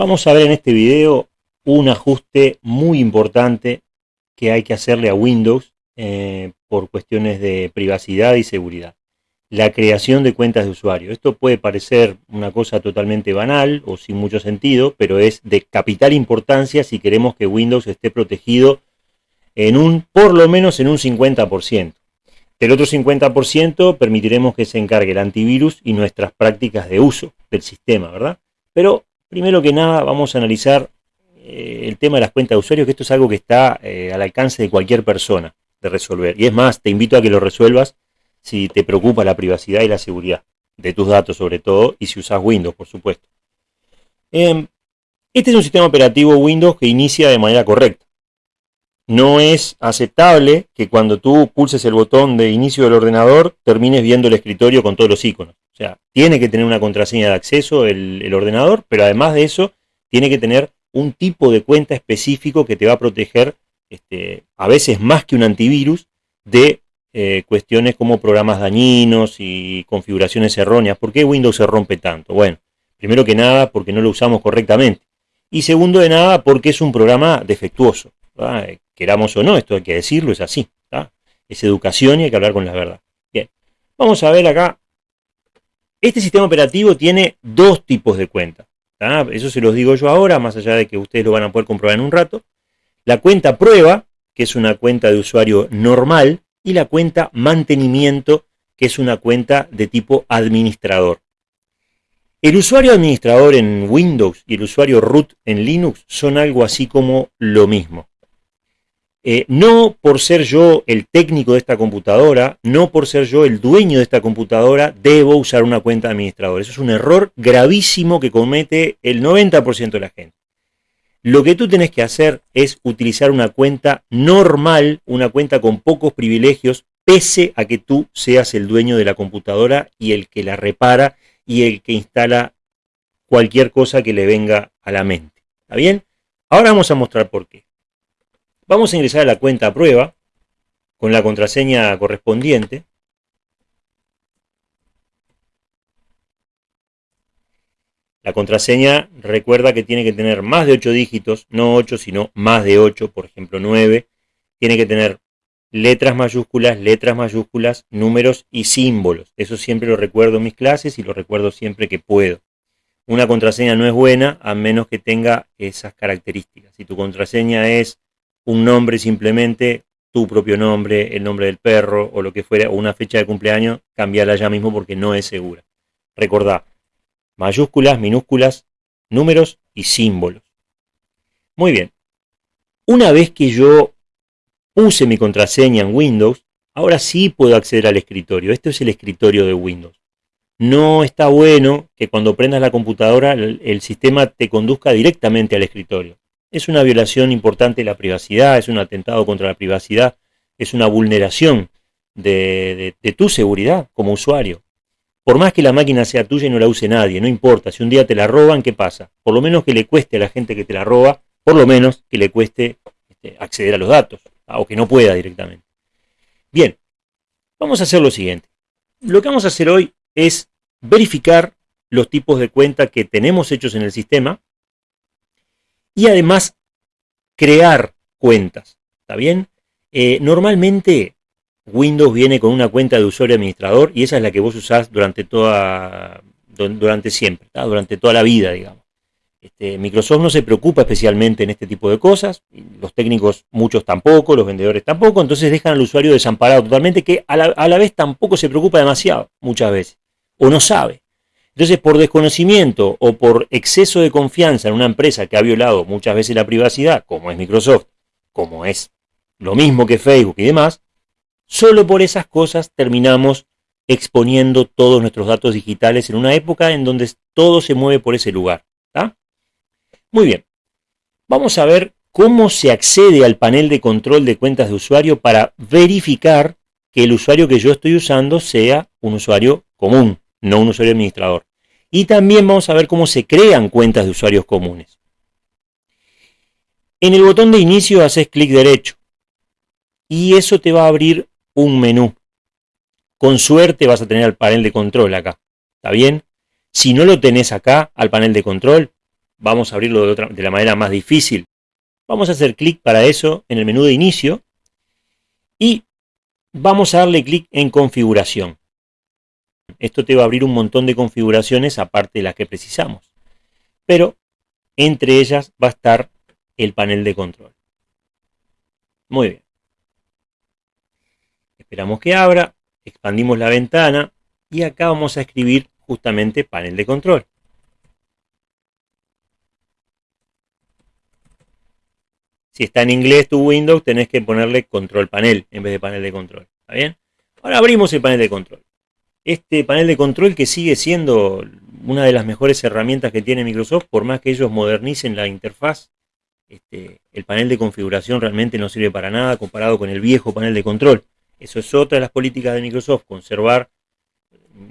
Vamos a ver en este video un ajuste muy importante que hay que hacerle a Windows eh, por cuestiones de privacidad y seguridad. La creación de cuentas de usuario. Esto puede parecer una cosa totalmente banal o sin mucho sentido, pero es de capital importancia si queremos que Windows esté protegido en un, por lo menos en un 50%. Del otro 50% permitiremos que se encargue el antivirus y nuestras prácticas de uso del sistema, ¿verdad? Pero Primero que nada vamos a analizar eh, el tema de las cuentas de usuario, que esto es algo que está eh, al alcance de cualquier persona de resolver. Y es más, te invito a que lo resuelvas si te preocupa la privacidad y la seguridad de tus datos sobre todo, y si usas Windows, por supuesto. Em, este es un sistema operativo Windows que inicia de manera correcta. No es aceptable que cuando tú pulses el botón de inicio del ordenador termines viendo el escritorio con todos los iconos sea, tiene que tener una contraseña de acceso el, ordenador, pero además de eso, tiene que tener un tipo de cuenta específico que te va a proteger, este, a veces más que un antivirus, de eh, cuestiones como programas dañinos y configuraciones erróneas. ¿Por qué Windows se rompe tanto? Bueno, primero que nada, porque no lo usamos correctamente. Y segundo de nada, porque es un programa defectuoso. Queramos o no, esto hay que decirlo, es así. Es educación y hay que hablar con la verdad. Bien, vamos a ver acá este sistema operativo tiene dos tipos de cuentas. Eso se los digo yo ahora, más allá de que ustedes lo van a poder comprobar en un rato. La cuenta prueba, que es una cuenta de usuario normal, y la cuenta mantenimiento, que es una cuenta de tipo administrador. El usuario administrador en Windows y el usuario root en Linux son algo así como lo mismo. Eh, no por ser yo el técnico de esta computadora, no por ser yo el dueño de esta computadora, debo usar una cuenta de administrador. Eso es un error gravísimo que comete el 90% de la gente. Lo que tú tienes que hacer es utilizar una cuenta normal, una cuenta con pocos privilegios, pese a que tú seas el dueño de la computadora y el que la repara y el que instala cualquier cosa que le venga a la mente. ¿Está bien? Ahora vamos a mostrar por qué. Vamos a ingresar a la cuenta prueba con la contraseña correspondiente. La contraseña recuerda que tiene que tener más de 8 dígitos, no 8, sino más de 8, por ejemplo 9. Tiene que tener letras mayúsculas, letras mayúsculas, números y símbolos. Eso siempre lo recuerdo en mis clases y lo recuerdo siempre que puedo. Una contraseña no es buena a menos que tenga esas características. Si tu contraseña es un nombre simplemente, tu propio nombre, el nombre del perro o lo que fuera, o una fecha de cumpleaños, cambiarla ya mismo porque no es segura. Recordá, mayúsculas, minúsculas, números y símbolos. Muy bien. Una vez que yo puse mi contraseña en Windows, ahora sí puedo acceder al escritorio. Esto es el escritorio de Windows. No está bueno que cuando prendas la computadora el sistema te conduzca directamente al escritorio es una violación importante de la privacidad, es un atentado contra la privacidad, es una vulneración de, tu seguridad como usuario. Por más que la máquina sea tuya y no la use nadie, no importa, si un día te la roban, ¿qué pasa? Por lo menos que le cueste a la gente que te la roba, por lo menos que le cueste este, acceder a los datos, o que no pueda directamente. Bien, vamos a hacer lo siguiente. Lo que vamos a hacer hoy es verificar los tipos de cuenta que tenemos hechos en el sistema, y además crear cuentas. ¿Está bien? Eh, normalmente Windows viene con una cuenta de usuario administrador y esa es la que vos usás durante toda durante siempre, durante toda la vida, digamos. Este, Microsoft no se preocupa especialmente en este tipo de cosas, los técnicos muchos tampoco, los vendedores tampoco, entonces dejan al usuario desamparado totalmente, que a la, a la vez tampoco se preocupa demasiado, muchas veces, o no sabe. Entonces, por desconocimiento o por exceso de confianza en una empresa que ha violado muchas veces la privacidad, como es Microsoft, como es lo mismo que Facebook y demás, solo por esas cosas terminamos exponiendo todos nuestros datos digitales en una época en donde todo se mueve por ese lugar. Muy bien, vamos a ver cómo se accede al panel de control de cuentas de usuario para verificar que el usuario que yo estoy usando sea un usuario común, no un usuario administrador. Y también vamos a ver cómo se crean cuentas de usuarios comunes. En el botón de inicio haces clic derecho y eso te va a abrir un menú. Con suerte vas a tener el panel de control acá. ¿Está bien? Si no lo tenés acá, al panel de control, vamos a abrirlo de, otra, de la manera más difícil. Vamos a hacer clic para eso en el menú de inicio y vamos a darle clic en configuración. Esto te va a abrir un montón de configuraciones aparte de las que precisamos. Pero entre ellas va a estar el panel de control. Muy bien. Esperamos que abra, expandimos la ventana y acá vamos a escribir justamente panel de control. Si está en inglés tu Windows, tenés que ponerle control panel en vez de panel de control. ¿Está bien? Ahora abrimos el panel de control. Este panel de control que sigue siendo una de las mejores herramientas que tiene Microsoft, por más que ellos modernicen la interfaz, este, el panel de configuración realmente no sirve para nada comparado con el viejo panel de control. Eso es otra de las políticas de Microsoft, conservar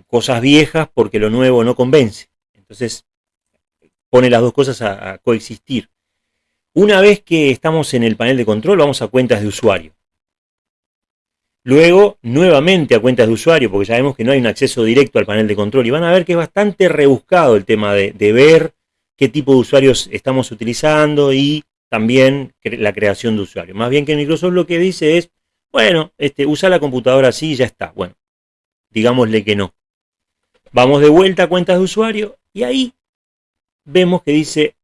cosas viejas porque lo nuevo no convence. Entonces, pone las dos cosas a coexistir. Una vez que estamos en el panel de control, vamos a cuentas de usuario. Luego, nuevamente a cuentas de usuario, porque ya vemos que no hay un acceso directo al panel de control. Y van a ver que es bastante rebuscado el tema de, ver qué tipo de usuarios estamos utilizando y también la creación de usuarios. Más bien que Microsoft lo que dice es, bueno, este, usa la computadora así y ya está. Bueno, digámosle que no. Vamos de vuelta a cuentas de usuario y ahí vemos que dice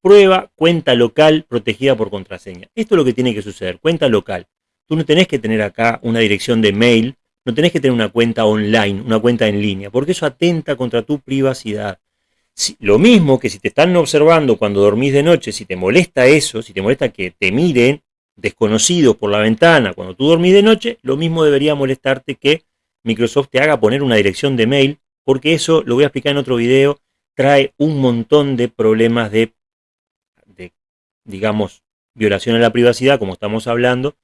Prueba cuenta local protegida por contraseña. Esto es lo que tiene que suceder, cuenta local. Tú no tenés que tener acá una dirección de mail, no tenés que tener una cuenta online, una cuenta en línea, porque eso atenta contra tu privacidad. lo mismo que si te están observando cuando dormís de noche, si te molesta eso, si te molesta que te miren desconocidos por la ventana cuando tú dormís de noche, lo mismo debería molestarte que Microsoft te haga poner una dirección de mail, porque eso, lo voy a explicar en otro video, trae un montón de problemas de digamos, violación a la privacidad, como estamos hablando,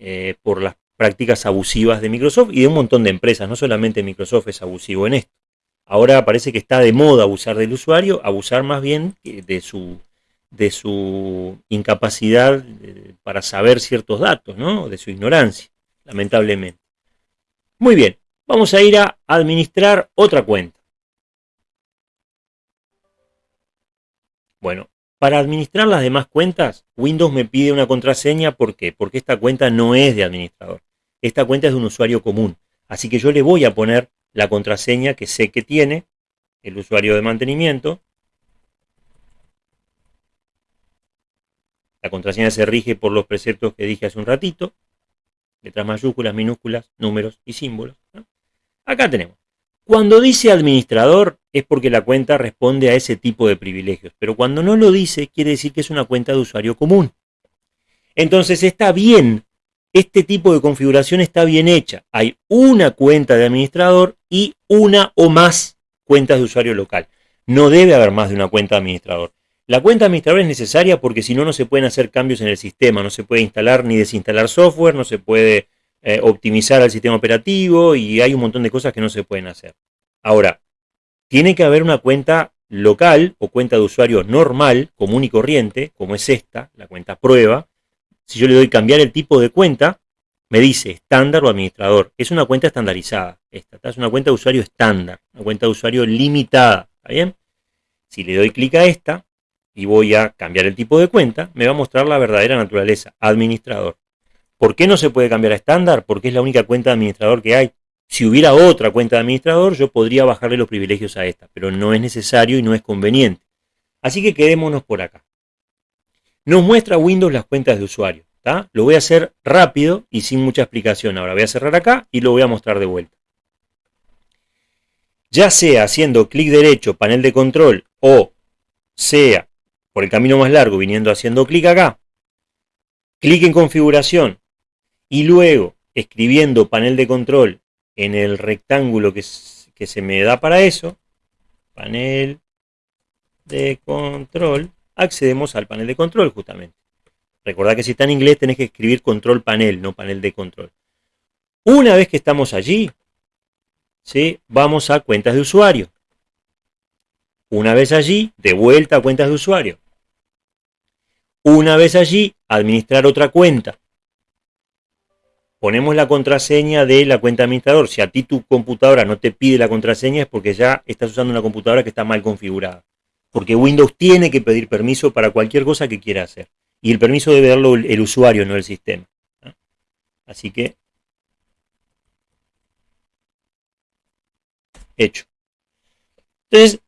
eh, por las prácticas abusivas de Microsoft y de un montón de empresas, no solamente Microsoft es abusivo en esto. Ahora parece que está de moda abusar del usuario, abusar más bien de su, de su incapacidad eh, para saber ciertos datos, ¿no? de su ignorancia, lamentablemente. Muy bien, vamos a ir a administrar otra cuenta. Bueno, para administrar las demás cuentas, Windows me pide una contraseña. ¿Por qué? Porque esta cuenta no es de administrador. Esta cuenta es de un usuario común. Así que yo le voy a poner la contraseña que sé que tiene el usuario de mantenimiento. La contraseña se rige por los preceptos que dije hace un ratito. Letras mayúsculas, minúsculas, números y símbolos. Acá tenemos. Cuando dice administrador es porque la cuenta responde a ese tipo de privilegios, pero cuando no lo dice quiere decir que es una cuenta de usuario común. Entonces está bien, este tipo de configuración está bien hecha. Hay una cuenta de administrador y una o más cuentas de usuario local. No debe haber más de una cuenta de administrador. La cuenta de administrador es necesaria porque si no, no se pueden hacer cambios en el sistema, no se puede instalar ni desinstalar software, no se puede eh, optimizar el sistema operativo y hay un montón de cosas que no se pueden hacer. Ahora, tiene que haber una cuenta local o cuenta de usuario normal, común y corriente, como es esta, la cuenta prueba. Si yo le doy cambiar el tipo de cuenta, me dice estándar o administrador. Es una cuenta estandarizada. Esta es una cuenta de usuario estándar, una cuenta de usuario limitada. ¿Está bien? Si le doy clic a esta y voy a cambiar el tipo de cuenta, me va a mostrar la verdadera naturaleza, administrador. ¿Por qué no se puede cambiar a estándar? Porque es la única cuenta de administrador que hay. Si hubiera otra cuenta de administrador, yo podría bajarle los privilegios a esta, pero no es necesario y no es conveniente. Así que quedémonos por acá. Nos muestra Windows las cuentas de usuario. Lo voy a hacer rápido y sin mucha explicación. Ahora voy a cerrar acá y lo voy a mostrar de vuelta. Ya sea haciendo clic derecho, panel de control, o sea por el camino más largo viniendo haciendo clic acá, clic en configuración, y luego escribiendo panel de control en el rectángulo que, se me da para eso, panel de control, accedemos al panel de control justamente. Recordad que si está en inglés tenés que escribir control panel, no panel de control. Una vez que estamos allí, ¿sí? vamos a cuentas de usuario. Una vez allí, de vuelta a cuentas de usuario. Una vez allí, administrar otra cuenta ponemos la contraseña de la cuenta administrador. Si a ti tu computadora no te pide la contraseña es porque ya estás usando una computadora que está mal configurada. porque Windows tiene que pedir permiso para cualquier cosa que quiera hacer. Y el permiso debe darlo el, usuario, no el sistema. Así que, hecho. Entonces,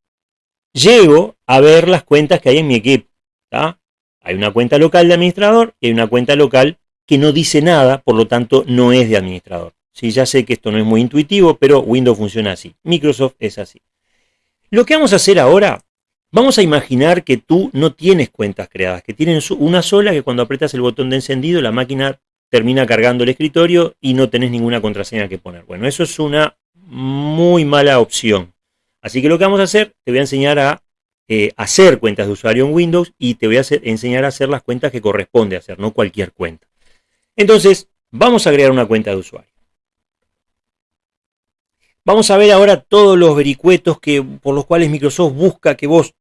llego a ver las cuentas que hay en mi equipo. Hay una cuenta local de administrador y hay una cuenta local que no dice nada, por lo tanto no es de administrador. Sí, ya sé que esto no es muy intuitivo, pero Windows funciona así. Microsoft es así. Lo que vamos a hacer ahora, vamos a imaginar que tú no tienes cuentas creadas, que tienes una sola que cuando apretas el botón de encendido la máquina termina cargando el escritorio y no tenés ninguna contraseña que poner. Bueno, eso es una muy mala opción. Así que lo que vamos a hacer, te voy a enseñar a eh, hacer cuentas de usuario en Windows y te voy a enseñar a hacer las cuentas que corresponde hacer, no cualquier cuenta. Entonces, vamos a crear una cuenta de usuario. Vamos a ver ahora todos los vericuetos que, por los cuales Microsoft busca que vos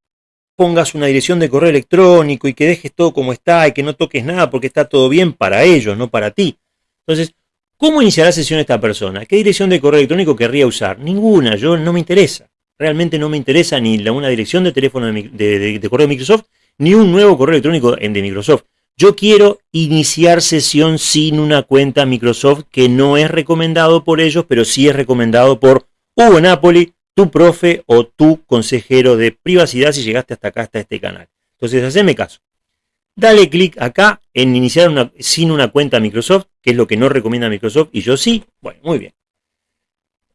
pongas una dirección de correo electrónico y que dejes todo como está y que no toques nada porque está todo bien para ellos, no para ti. Entonces, ¿cómo iniciará sesión esta persona? ¿Qué dirección de correo electrónico querría usar? Ninguna, yo no me interesa. Realmente no me interesa ni una dirección de teléfono de, de correo de Microsoft, ni un nuevo correo electrónico de Microsoft. Yo quiero iniciar sesión sin una cuenta Microsoft que no es recomendado por ellos, pero sí es recomendado por Hugo Napoli, tu profe o tu consejero de privacidad si llegaste hasta acá, hasta este canal. Entonces, haceme caso. Dale clic acá en iniciar sin una cuenta Microsoft, que es lo que no recomienda Microsoft, y yo sí. Bueno, muy bien.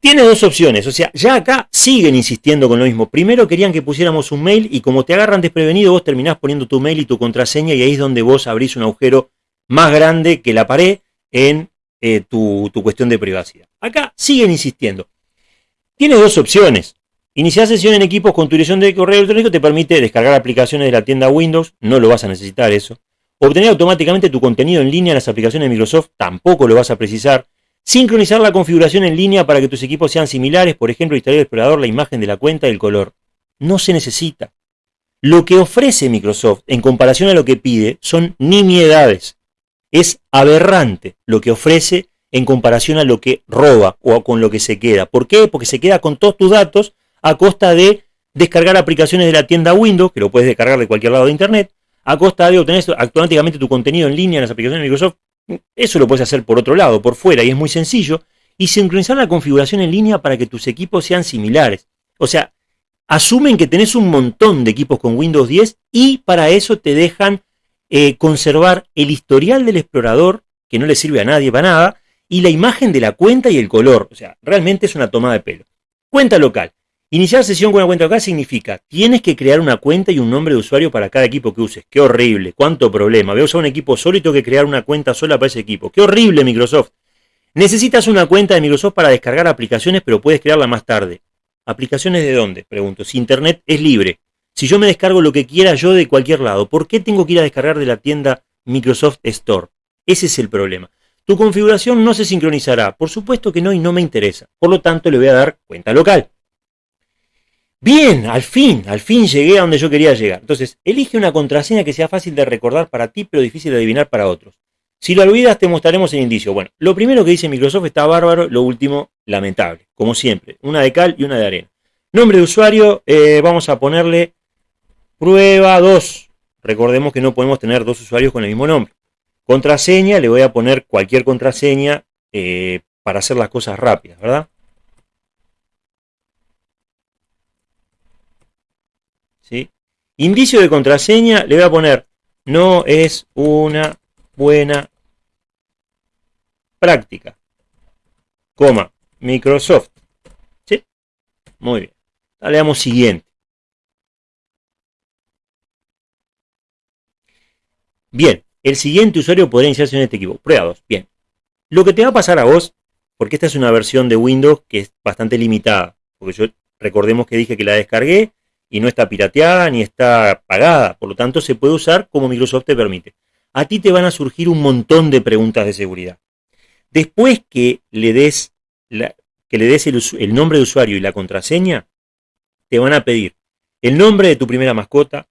Tiene dos opciones, o sea, ya acá siguen insistiendo con lo mismo. Primero querían que pusiéramos un mail y como te agarran desprevenido, vos terminás poniendo tu mail y tu contraseña y ahí es donde vos abrís un agujero más grande que la pared en eh, tu, tu cuestión de privacidad. Acá siguen insistiendo. Tienes dos opciones. Iniciar sesión en equipos con tu dirección de correo electrónico te permite descargar aplicaciones de la tienda Windows, no lo vas a necesitar eso. Obtener automáticamente tu contenido en línea en las aplicaciones de Microsoft, tampoco lo vas a precisar. Sincronizar la configuración en línea para que tus equipos sean similares, por ejemplo, instalar el explorador, la imagen de la cuenta y el color. No se necesita. Lo que ofrece Microsoft en comparación a lo que pide son nimiedades. Es aberrante lo que ofrece en comparación a lo que roba o con lo que se queda. ¿Por qué? Porque se queda con todos tus datos a costa de descargar aplicaciones de la tienda Windows, que lo puedes descargar de cualquier lado de Internet, a costa de obtener automáticamente tu contenido en línea en las aplicaciones de Microsoft eso lo puedes hacer por otro lado, por fuera, y es muy sencillo. Y sincronizar la configuración en línea para que tus equipos sean similares. O sea, asumen que tenés un montón de equipos con Windows 10 y para eso te dejan eh, conservar el historial del explorador, que no le sirve a nadie para nada, y la imagen de la cuenta y el color. O sea, realmente es una toma de pelo. Cuenta local. Iniciar sesión con una cuenta local significa, tienes que crear una cuenta y un nombre de usuario para cada equipo que uses. Qué horrible, cuánto problema. Voy a usar un equipo solo y tengo que crear una cuenta sola para ese equipo. Qué horrible Microsoft. Necesitas una cuenta de Microsoft para descargar aplicaciones, pero puedes crearla más tarde. ¿Aplicaciones de dónde? Pregunto. Si Internet es libre. Si yo me descargo lo que quiera yo de cualquier lado, ¿por qué tengo que ir a descargar de la tienda Microsoft Store? Ese es el problema. Tu configuración no se sincronizará. Por supuesto que no y no me interesa. Por lo tanto, le voy a dar cuenta local. Bien, al fin, al fin llegué a donde yo quería llegar. Entonces, elige una contraseña que sea fácil de recordar para ti, pero difícil de adivinar para otros. Si lo olvidas, te mostraremos el indicio. Bueno, lo primero que dice Microsoft está bárbaro, lo último, lamentable, como siempre. Una de cal y una de arena. Nombre de usuario, eh, vamos a ponerle prueba 2. Recordemos que no podemos tener dos usuarios con el mismo nombre. Contraseña, le voy a poner cualquier contraseña eh, para hacer las cosas rápidas, ¿verdad? Indicio de contraseña, le voy a poner, no es una buena práctica. Coma, Microsoft. ¿Sí? Muy bien. le damos siguiente. Bien, el siguiente usuario podría iniciarse en este equipo. Prueba 2. Bien. Lo que te va a pasar a vos, porque esta es una versión de Windows que es bastante limitada, porque yo recordemos que dije que la descargué y no está pirateada ni está pagada, por lo tanto se puede usar como Microsoft te permite. A ti te van a surgir un montón de preguntas de seguridad. Después que le des, que le des el, nombre de usuario y la contraseña, te van a pedir el nombre de tu primera mascota,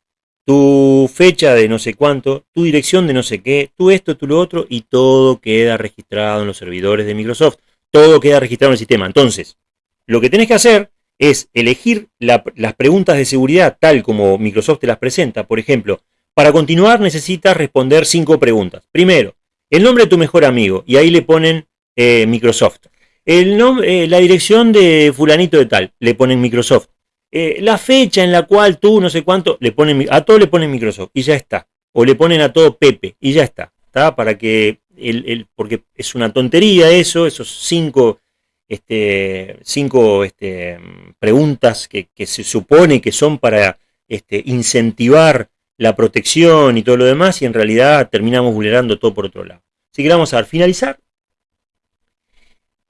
tu fecha de no sé cuánto, tu dirección de no sé qué, tú esto, tú lo otro, y todo queda registrado en los servidores de Microsoft. Todo queda registrado en el sistema. Entonces, lo que tienes que hacer es elegir las preguntas de seguridad tal como Microsoft te las presenta. Por ejemplo, para continuar necesitas responder cinco preguntas. Primero, el nombre de tu mejor amigo, y ahí le ponen eh, Microsoft. El eh, la dirección de fulanito de tal, le ponen Microsoft. Eh, la fecha en la cual tú, no sé cuánto, le ponen, a todo le ponen Microsoft y ya está. O le ponen a todo Pepe y ya está. Para que, el, porque es una tontería eso, esos cinco, este, cinco este, preguntas que, que, se supone que son para este, incentivar la protección y todo lo demás, y en realidad terminamos vulnerando todo por otro lado. Así que vamos a finalizar.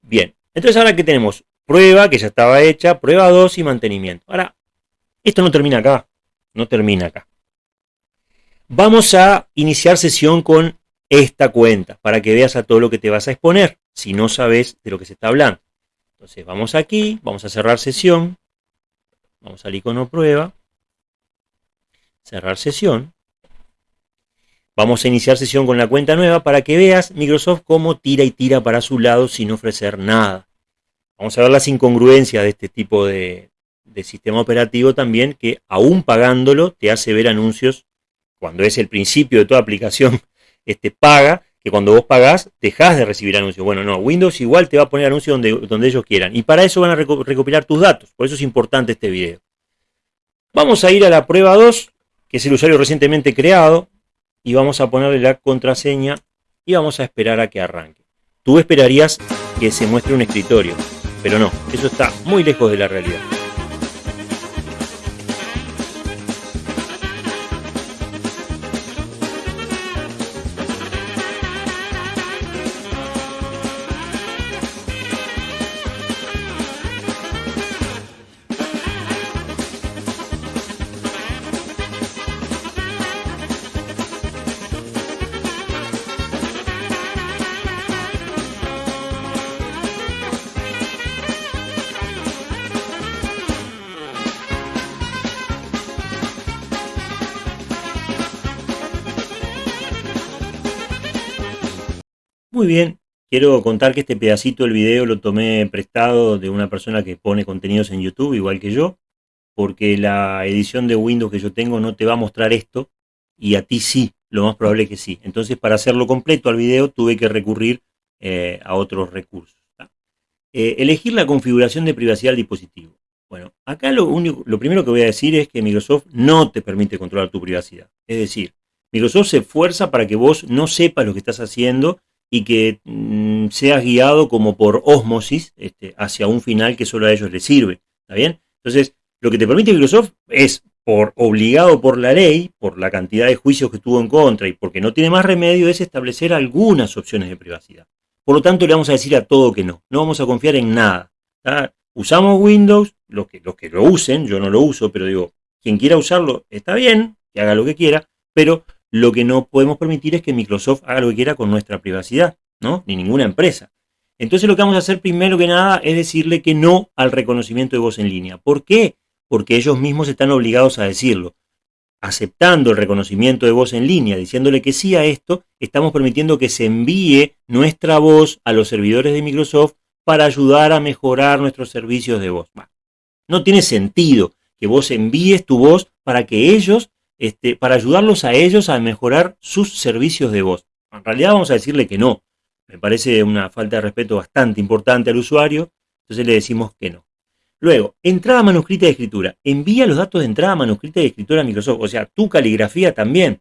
Bien, entonces ahora que tenemos prueba, que ya estaba hecha, prueba 2 y mantenimiento. Ahora, esto no termina acá, no termina acá. Vamos a iniciar sesión con esta cuenta, para que veas a todo lo que te vas a exponer, si no sabes de lo que se está hablando. Entonces vamos aquí, vamos a cerrar sesión, vamos al icono prueba, cerrar sesión. Vamos a iniciar sesión con la cuenta nueva para que veas Microsoft cómo tira y tira para su lado sin ofrecer nada. Vamos a ver las incongruencias de este tipo de, sistema operativo también, que aún pagándolo te hace ver anuncios cuando es el principio de toda aplicación este, paga, que cuando vos pagás dejás de recibir anuncios. Bueno, no, Windows igual te va a poner anuncios donde, donde ellos quieran. Y para eso van a recopilar tus datos. Por eso es importante este video. Vamos a ir a la prueba 2 que es el usuario recientemente creado, y vamos a ponerle la contraseña y vamos a esperar a que arranque. Tú esperarías que se muestre un escritorio, pero no, eso está muy lejos de la realidad. Bien, quiero contar que este pedacito del video lo tomé prestado de una persona que pone contenidos en YouTube, igual que yo, porque la edición de Windows que yo tengo no te va a mostrar esto, y a ti sí, lo más probable que sí. Entonces, para hacerlo completo al video, tuve que recurrir eh, a otros recursos. Eh, elegir la configuración de privacidad del dispositivo. Bueno, acá lo, único, lo primero que voy a decir es que Microsoft no te permite controlar tu privacidad. Es decir, Microsoft se esfuerza para que vos no sepas lo que estás haciendo y que mm, seas guiado como por osmosis este, hacia un final que solo a ellos les sirve. ¿Está bien? Entonces, lo que te permite Microsoft es, por obligado por la ley, por la cantidad de juicios que tuvo en contra y porque no tiene más remedio, es establecer algunas opciones de privacidad. Por lo tanto, le vamos a decir a todo que no. No vamos a confiar en nada. Usamos Windows, los que, los que lo usen, yo no lo uso, pero digo, quien quiera usarlo está bien, que haga lo que quiera, pero lo que no podemos permitir es que Microsoft haga lo que quiera con nuestra privacidad, ¿no? Ni ninguna empresa. Entonces lo que vamos a hacer primero que nada es decirle que no al reconocimiento de voz en línea. ¿Por qué? Porque ellos mismos están obligados a decirlo. Aceptando el reconocimiento de voz en línea, diciéndole que sí a esto, estamos permitiendo que se envíe nuestra voz a los servidores de Microsoft para ayudar a mejorar nuestros servicios de voz. no tiene sentido que vos envíes tu voz para que ellos este, para ayudarlos a ellos a mejorar sus servicios de voz. En realidad vamos a decirle que no. Me parece una falta de respeto bastante importante al usuario, entonces le decimos que no. Luego, entrada manuscrita de escritura. Envía los datos de entrada manuscrita de escritura a Microsoft, o sea, tu caligrafía también.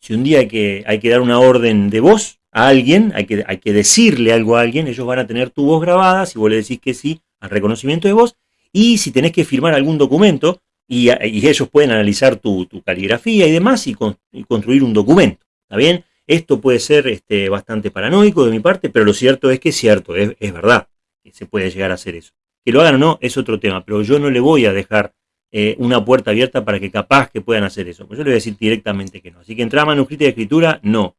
Si un día hay que, hay que dar una orden de voz a alguien, hay que, hay que decirle algo a alguien, ellos van a tener tu voz grabada, si vos le decís que sí al reconocimiento de voz, y si tenés que firmar algún documento, y, ellos pueden analizar tu, caligrafía y demás y, construir un documento. ¿Está bien? Esto puede ser este, bastante paranoico de mi parte, pero lo cierto es que es cierto, es, verdad que se puede llegar a hacer eso. Que lo hagan o no es otro tema, pero yo no le voy a dejar eh, una puerta abierta para que capaz que puedan hacer eso. Pues yo le voy a decir directamente que no. Así que entrada manuscrita de escritura, no.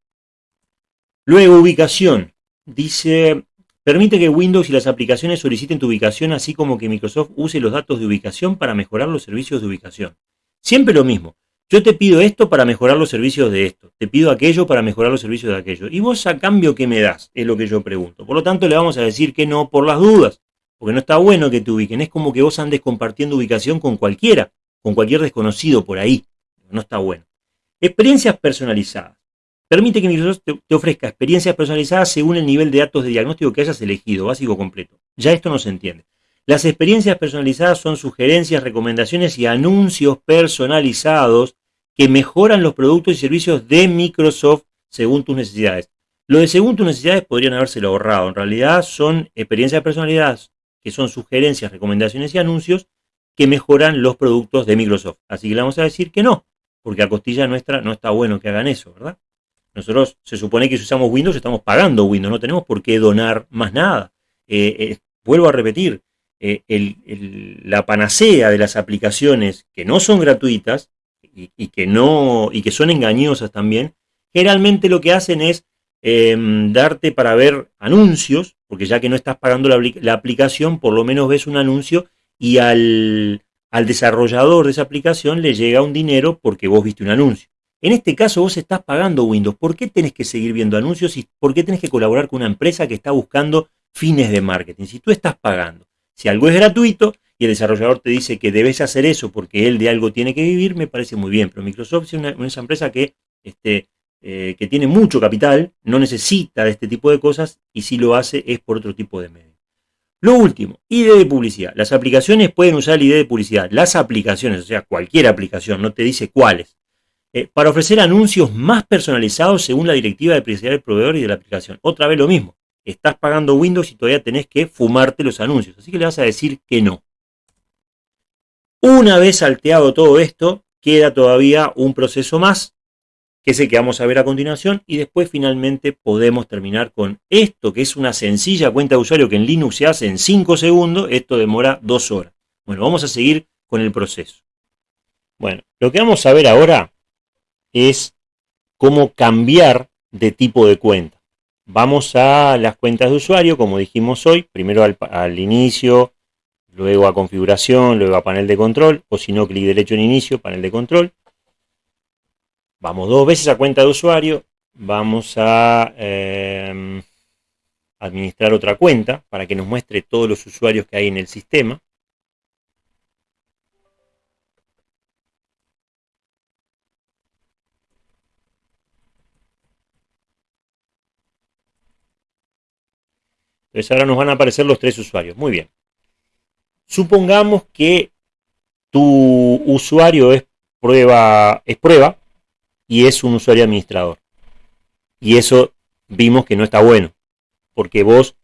Luego, ubicación. Dice, Permite que Windows y las aplicaciones soliciten tu ubicación, así como que Microsoft use los datos de ubicación para mejorar los servicios de ubicación. Siempre lo mismo. Yo te pido esto para mejorar los servicios de esto. Te pido aquello para mejorar los servicios de aquello. ¿Y vos a cambio qué me das? Es lo que yo pregunto. Por lo tanto, le vamos a decir que no por las dudas. porque no está bueno que te ubiquen, es como que vos andes compartiendo ubicación con cualquiera, con cualquier desconocido por ahí, no está bueno. Experiencias personalizadas. Permite que Microsoft te, ofrezca experiencias personalizadas según el nivel de datos de diagnóstico que hayas elegido, básico completo. Ya esto no se entiende. Las experiencias personalizadas son sugerencias, recomendaciones y anuncios personalizados que mejoran los productos y servicios de Microsoft según tus necesidades. Lo de según tus necesidades podrían habérselo ahorrado. En realidad son experiencias personalizadas que son sugerencias, recomendaciones y anuncios que mejoran los productos de Microsoft. Así que le vamos a decir que no, porque a costilla nuestra no está bueno que hagan eso, ¿verdad? Nosotros se supone que si usamos Windows estamos pagando Windows, no tenemos por qué donar más nada. Eh, eh, vuelvo a repetir, eh, la panacea de las aplicaciones que no son gratuitas y, que no, y que son engañosas también, generalmente lo que hacen es em, darte para ver anuncios, porque ya que no estás pagando la, aplicación, por lo menos ves un anuncio y al, al desarrollador de esa aplicación le llega un dinero porque vos viste un anuncio. En este caso vos estás pagando Windows. ¿Por qué tenés que seguir viendo anuncios y por qué tenés que colaborar con una empresa que está buscando fines de marketing? Si tú estás pagando, si algo es gratuito y el desarrollador te dice que debes hacer eso porque él de algo tiene que vivir, me parece muy bien. Pero Microsoft es una, empresa que, este, eh, que tiene mucho capital, no necesita de este tipo de cosas y si lo hace es por otro tipo de medios. Lo último, ID de publicidad. Las aplicaciones pueden usar el ID de publicidad. Las aplicaciones, o sea, cualquier aplicación, no te dice cuáles eh, para ofrecer anuncios más personalizados según la directiva de privacidad del proveedor y de la aplicación. Otra vez lo mismo, estás pagando Windows y todavía tenés que fumarte los anuncios, así que le vas a decir que no. Una vez salteado todo esto, queda todavía un proceso más, que es el que vamos a ver a continuación, y después finalmente podemos terminar con esto, que es una sencilla cuenta de usuario que en Linux se hace en 5 segundos, esto demora 2 horas. Bueno, vamos a seguir con el proceso. Bueno, lo que vamos a ver ahora es cómo cambiar de tipo de cuenta. Vamos a las cuentas de usuario, como dijimos hoy, primero al, inicio, luego a configuración, luego a panel de control, o si no, clic derecho en inicio, panel de control. Vamos dos veces a cuenta de usuario, vamos a em, administrar otra cuenta para que nos muestre todos los usuarios que hay en el sistema. Entonces ahora nos van a aparecer los tres usuarios. Muy bien. Supongamos que tu usuario es prueba, es prueba y es un usuario administrador. Y eso vimos que no está bueno. Porque vos,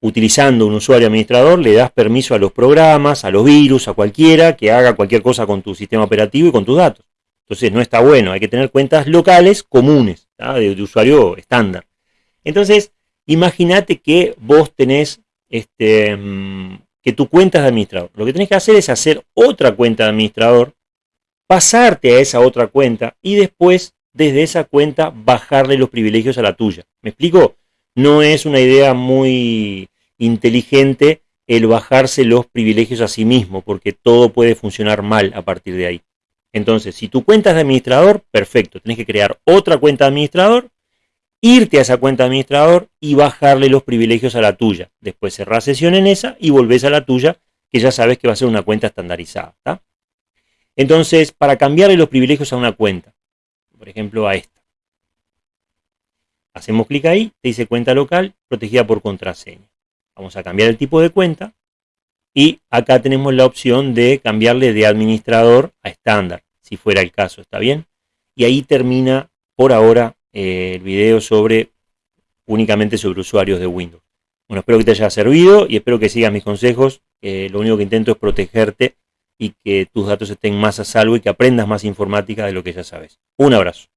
utilizando un usuario administrador, le das permiso a los programas, a los virus, a cualquiera que haga cualquier cosa con tu sistema operativo y con tus datos. Entonces no está bueno. Hay que tener cuentas locales comunes, de, de usuario estándar. Entonces, Imagínate que vos tenés este, mm, que tu cuenta es de administrador. Lo que tenés que hacer es hacer otra cuenta de administrador, pasarte a esa otra cuenta y después desde esa cuenta bajarle los privilegios a la tuya. ¿Me explico? No es una idea muy inteligente el bajarse los privilegios a sí mismo, porque todo puede funcionar mal a partir de ahí. Entonces, si tu cuenta es de administrador, perfecto, tenés que crear otra cuenta de administrador irte a esa cuenta administrador y bajarle los privilegios a la tuya. Después cerrás sesión en esa y volvés a la tuya, que ya sabes que va a ser una cuenta estandarizada. Entonces, para cambiarle los privilegios a una cuenta, por ejemplo a esta, hacemos clic ahí, te dice cuenta local protegida por contraseña. Vamos a cambiar el tipo de cuenta y acá tenemos la opción de cambiarle de administrador a estándar, si fuera el caso, ¿está bien? Y ahí termina por ahora eh, el video sobre únicamente sobre usuarios de Windows. Bueno, espero que te haya servido y espero que sigas mis consejos. lo único que intento es protegerte y que tus datos estén más a salvo y que aprendas más informática de lo que ya sabes. Un abrazo.